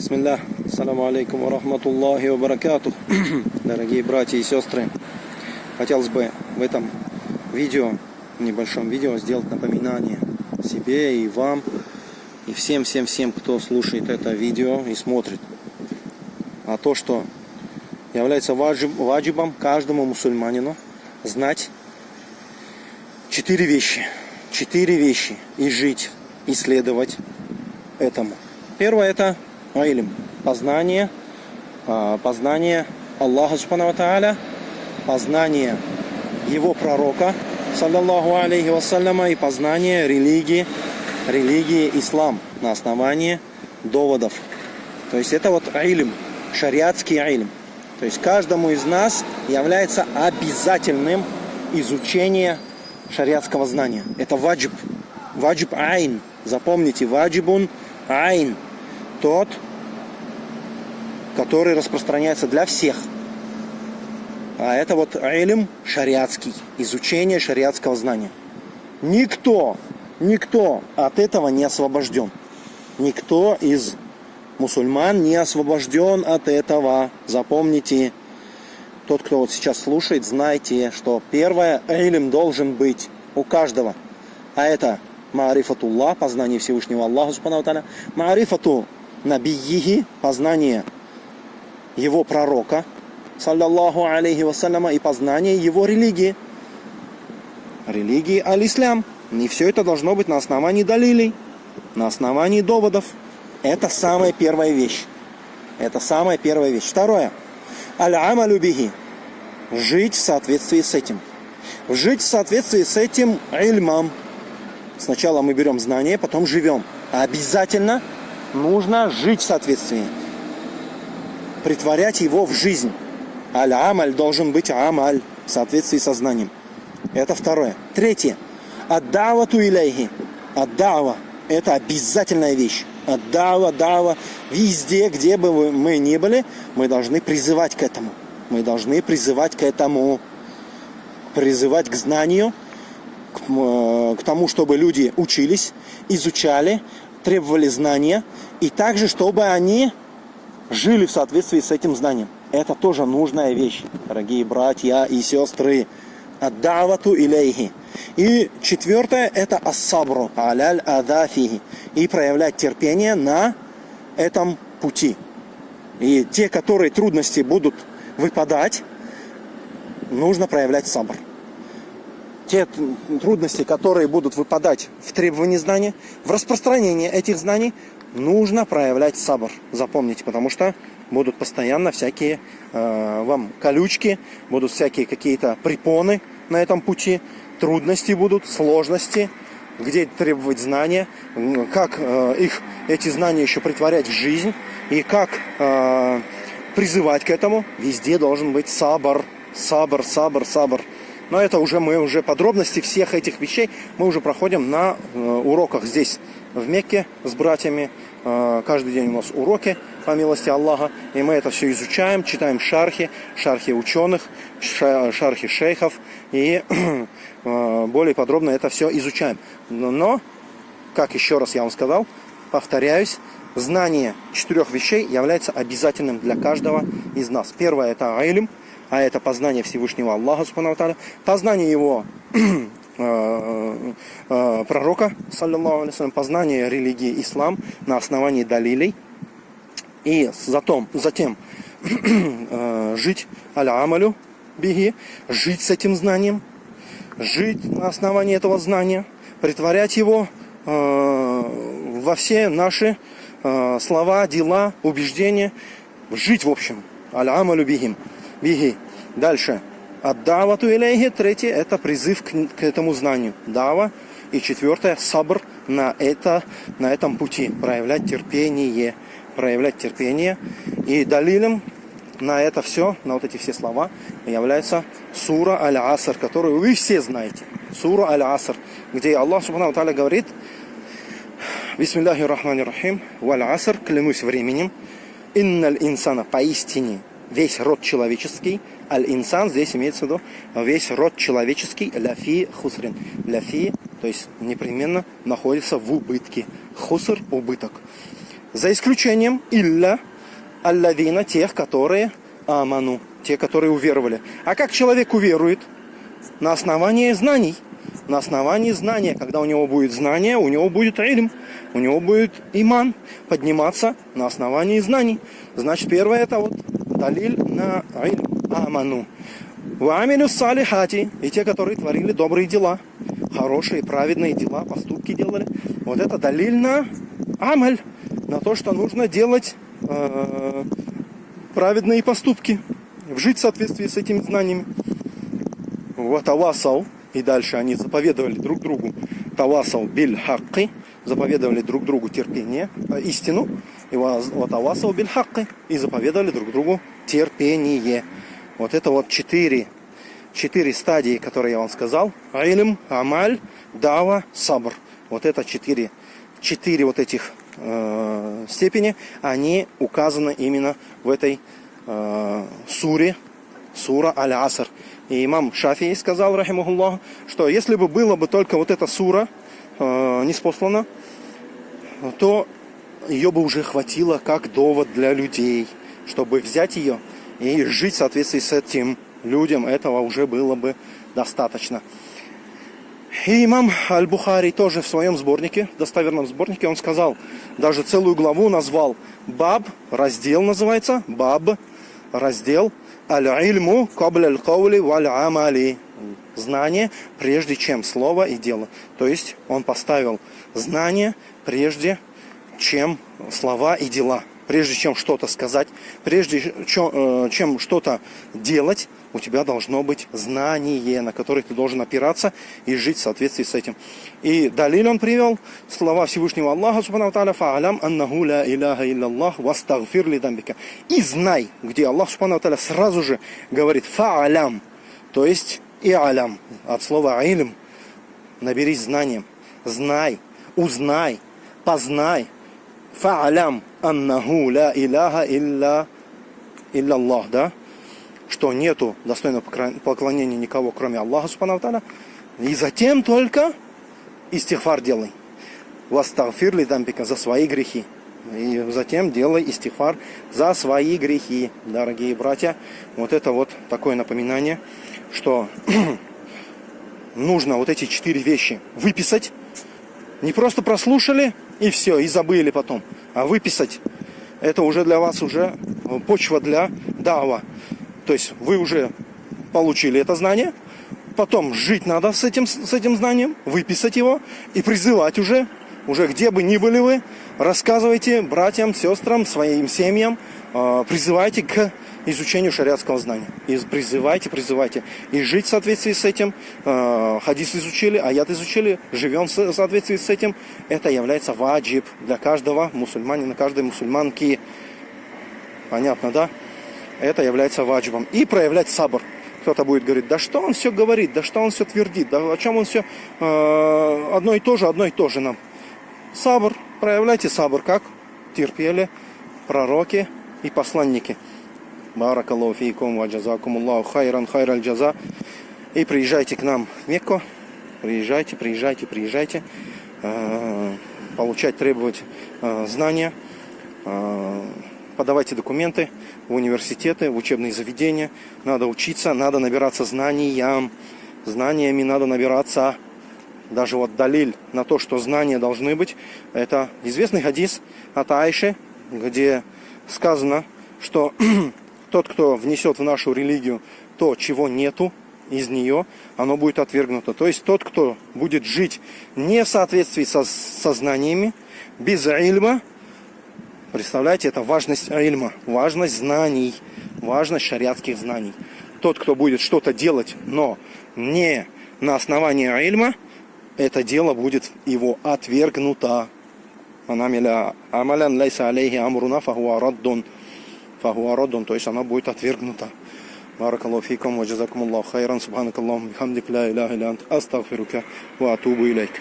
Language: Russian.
Бисмилля, ассаламу алейкум ва рахматуллахи ва баракатух. Дорогие братья и сестры, хотелось бы в этом видео, небольшом видео, сделать напоминание себе и вам, и всем-всем-всем, кто слушает это видео и смотрит. А то, что является ваджиб, ваджибом каждому мусульманину знать четыре вещи. Четыре вещи. И жить, и следовать этому. Первое это Айлим. Познание. а, Познание Аллаха Субхану Тааля. Познание его пророка, саллаллаху алейхи вассаляма, и познание религии, религии ислам на основании доводов. То есть это вот айлим, шариатский айлим. То есть каждому из нас является обязательным изучение шариатского знания. Это ваджиб. Ваджиб айн. Запомните, ваджибун айн. Тот, который распространяется для всех. А это вот илм шариатский, изучение шариатского знания. Никто, никто от этого не освобожден. Никто из мусульман не освобожден от этого. Запомните, тот, кто вот сейчас слушает, знайте, что первое, илм должен быть у каждого. А это маарифатуллах, познание Всевышнего Аллаха, субхану маарифату набиихи, познание его пророка, саллаллаху алейхи вассаляма, и познание его религии. Религии аль-Ислам. И все это должно быть на основании далилей, на основании доводов. Это самая первая вещь. Это самая первая вещь. Второе. Аль-амалю бихи. Жить в соответствии с этим. Жить в соответствии с этим ильмом. Сначала мы берем знания, потом живем. Обязательно нужно жить в соответствии. Притворять его в жизнь. Аль-амаль должен быть амаль в соответствии со знанием. Это второе. Третье. Аддавату илейхи. Аддава. Это обязательная вещь. Аддава, дава. Везде, где бы мы ни были, мы должны призывать к этому. Мы должны призывать к этому. Призывать к знанию, к, э, к тому, чтобы люди учились, изучали, требовали знания. И также, чтобы они жили в соответствии с этим знанием. Это тоже нужная вещь, дорогие братья и сестры. Аддавату илейхи. И четвертое это ассабру, аляль адафихи. И проявлять терпение на этом пути. И те, которые трудности будут выпадать, нужно проявлять сабр. Те трудности, которые будут выпадать в требовании знания, в распространении этих знаний, нужно проявлять сабр. Запомните, потому что будут постоянно всякие э, вам колючки, будут всякие какие-то препоны на этом пути, трудности будут, сложности, где требовать знания, как э, их, эти знания еще притворять в жизнь и как э, призывать к этому. Везде должен быть сабр, сабр, сабр, сабр. Но это уже мы уже подробности всех этих вещей мы уже проходим на э, уроках здесь в Мекке с братьями. Э, каждый день у нас уроки, по милости Аллаха. И мы это все изучаем, читаем шархи, шархи ученых, шархи шейхов. И э, более подробно это все изучаем. Но, как еще раз я вам сказал, повторяюсь, знание четырех вещей является обязательным для каждого из нас. Первое это айлим, а это познание Всевышнего Аллаха, познание его Э, э, пророка, саллиллаху алейhi познание религии ислам на основании далилей. И затем, затем э, жить аля-амалю биги, жить с этим знанием, жить на основании этого знания, притворять его во все наши слова, дела, убеждения, жить в общем. Аля-амалю бигим. Биги. Дальше. Аддавату илейхи. Третье – это призыв к, к этому знанию. Дава. И четвертое – сабр на, это, на этом пути. Проявлять терпение. Проявлять терпение. И далилем на это все, на вот эти все слова, является сура Аль-Аср, которую вы все знаете. Сура Аль-Аср, где Аллах Субхану Таля говорит, Бисмиллахи рахмани рахим, валь аср, клянусь временем, инналь инсана, поистине, весь род человеческий, Аль-инсан здесь имеется в виду весь род человеческий, ляфи хусрин. Ляфи, то есть непременно находится в убытке. Хуср – убыток. За исключением илля аллавина, тех, которые аману, те, которые уверовали. А как человек уверует? На основании знаний. На основании знания. Когда у него будет знание, у него будет ильм, у него будет иман подниматься на основании знаний. Значит, первое это вот далиль на ильм, аману. Вамилю салихати, и те, которые творили добрые дела, хорошие, праведные дела, поступки делали. Вот это далиль на амаль, на то, что нужно делать э, праведные поступки, жить в соответствии с этими знаниями. Вот авасал, и дальше они заповедовали друг другу тавасал биль хакки, заповедовали друг другу терпение, э, истину, и вот авасал биль хакки, и заповедовали друг другу терпение. Вот это вот четыре, четыре стадии, которые я вам сказал. Айлим, амаль, дава, сабр. Вот это четыре, четыре вот этих э, степени, они указаны именно в этой э, суре, сура Аль-Аср. И имам Шафии сказал, рахимахуллах, что если бы было бы только вот эта сура э, неспослана, то ее бы уже хватило как довод для людей, чтобы взять ее и жить в соответствии с этим людям. Этого уже было бы достаточно. И имам Аль-Бухари тоже в своем сборнике, достоверном сборнике, он сказал, даже целую главу назвал Баб, раздел называется, Баб, раздел Аль-Ильму кабля аль-каули валь-амали. Знание прежде чем слово и дело. То есть он поставил знание прежде чем слова и дела прежде чем что-то сказать, прежде э, чем что-то делать, у тебя должно быть знание, на которое ты должен опираться и жить в соответствии с этим. И далее он привел слова Всевышнего Аллаха, субхану тааля, фа'алям аннаху ла иляха илляллах вастагфир ли дамбика. И знай, где Аллах, субхану тааля, сразу же говорит фа'алям, то есть и алям, от слова илм, наберись знанием, знай, узнай, познай, фа'алям, аннаху ля иляха илля, илля Аллах, да? Что нету достойного поклонения никого, кроме Аллаха, субхану И затем только истихфар делай. Вастагфир ли дамбика за свои грехи. И затем делай истихфар за свои грехи, дорогие братья. Вот это вот такое напоминание, что нужно вот эти четыре вещи выписать. Не просто прослушали и все, и забыли потом. А выписать, это уже для вас уже почва для дава. То есть вы уже получили это знание, потом жить надо с этим, с этим знанием, выписать его и призывать уже, уже где бы ни были вы, рассказывайте братьям, сестрам, своим семьям, а, призывайте к изучению шариатского знания. И призывайте, призывайте. И жить в соответствии с этим. Э, хадис изучили, аят изучили, живем в соответствии с этим. Это является ваджиб для каждого мусульманина, каждой мусульманки. Понятно, да? Это является ваджибом. И проявлять сабр. Кто-то будет говорить, да что он все говорит, да что он все твердит, да о чем он все э, одно и то же, одно и то же нам. Сабр, проявляйте сабр, как терпели пророки и посланники. Баракаллаху фейкум ва джазакумуллаху хайран хайраль джаза. И приезжайте к нам в Мекку. Приезжайте, приезжайте, приезжайте. Э, получать, требовать э, знания. Э, подавайте документы в университеты, в учебные заведения. Надо учиться, надо набираться знаниям. Знаниями надо набираться. Даже вот далиль на то, что знания должны быть. Это известный хадис от Айши, где сказано, что Тот, кто внесет в нашу религию то, чего нету из нее, оно будет отвергнуто. То есть тот, кто будет жить не в соответствии со сознаниями, без ильма, представляете, это важность ильма, важность знаний, важность шариатских знаний. Тот, кто будет что-то делать, но не на основании ильма, это дело будет его отвергнуто. Амалян лайса алейхи амруна фахуа раддун фахуародун, то есть она будет отвергнута. Баракаллаху фикум, ва джазакумуллаху хайран, субханакаллаху, бихамдик, ла иляха илля ант, астагфирука, ва атубу илейк.